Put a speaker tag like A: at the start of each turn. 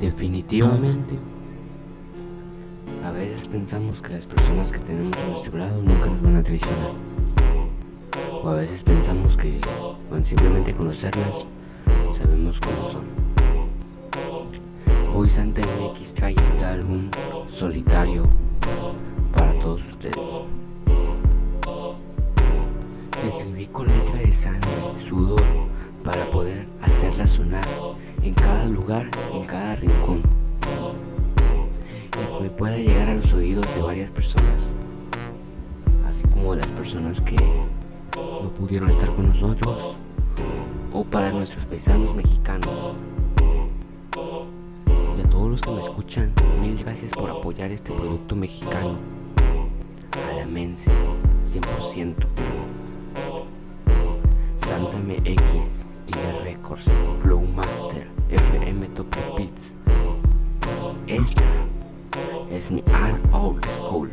A: Definitivamente, a veces pensamos que las personas que tenemos a nuestro lado nunca nos van a traicionar. O a veces pensamos que con simplemente conocerlas, sabemos cómo son. Hoy Santa MX trae este álbum solitario para todos ustedes. Escribí con letra de sangre, sudor, para poder hacerla sonar en cada lugar, en cada rincón. Y pueda llegar a los oídos de varias personas. Así como las personas que no pudieron estar con nosotros. O para nuestros paisanos mexicanos. Y a todos los que me escuchan, mil gracias por apoyar este producto mexicano. Alamense, 100%. Santa MX, Dealer Records, Flowmaster, FM Top Beats. Esta es mi All Old School.